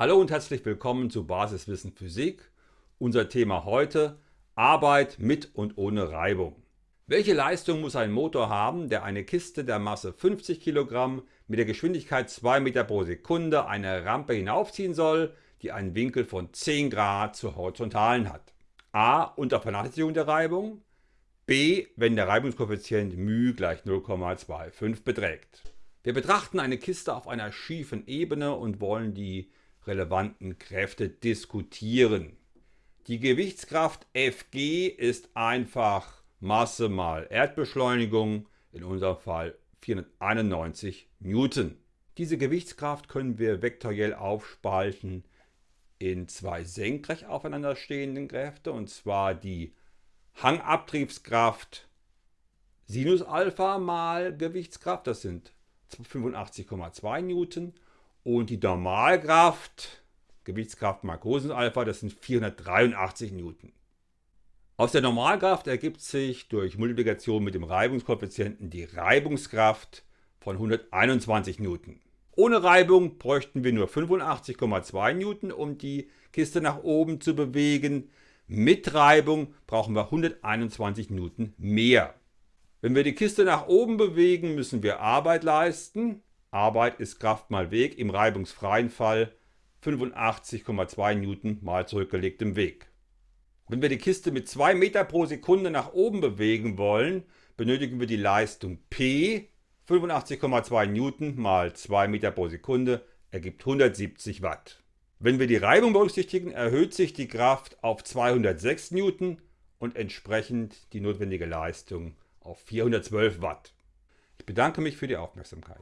Hallo und herzlich willkommen zu Basiswissen Physik. Unser Thema heute Arbeit mit und ohne Reibung. Welche Leistung muss ein Motor haben, der eine Kiste der Masse 50 kg mit der Geschwindigkeit 2 m pro Sekunde eine Rampe hinaufziehen soll, die einen Winkel von 10 Grad zur Horizontalen hat? A. Unter Vernachlässigung der Reibung. B. Wenn der Reibungskoeffizient μ gleich 0,25 beträgt. Wir betrachten eine Kiste auf einer schiefen Ebene und wollen die relevanten Kräfte diskutieren. Die Gewichtskraft Fg ist einfach Masse mal Erdbeschleunigung, in unserem Fall 491 Newton. Diese Gewichtskraft können wir vektoriell aufspalten in zwei senkrecht aufeinander stehenden Kräfte, und zwar die Hangabtriebskraft Sinus Alpha mal Gewichtskraft, das sind 85,2 Newton, und die Normalkraft, Gewichtskraft mal Großes Alpha, das sind 483 Newton. Aus der Normalkraft ergibt sich durch Multiplikation mit dem Reibungskoeffizienten die Reibungskraft von 121 Newton. Ohne Reibung bräuchten wir nur 85,2 Newton, um die Kiste nach oben zu bewegen. Mit Reibung brauchen wir 121 Newton mehr. Wenn wir die Kiste nach oben bewegen, müssen wir Arbeit leisten. Arbeit ist Kraft mal Weg, im reibungsfreien Fall 85,2 Newton mal zurückgelegtem Weg. Wenn wir die Kiste mit 2 Meter pro Sekunde nach oben bewegen wollen, benötigen wir die Leistung P, 85,2 Newton mal 2 Meter pro Sekunde ergibt 170 Watt. Wenn wir die Reibung berücksichtigen, erhöht sich die Kraft auf 206 Newton und entsprechend die notwendige Leistung auf 412 Watt. Ich bedanke mich für die Aufmerksamkeit.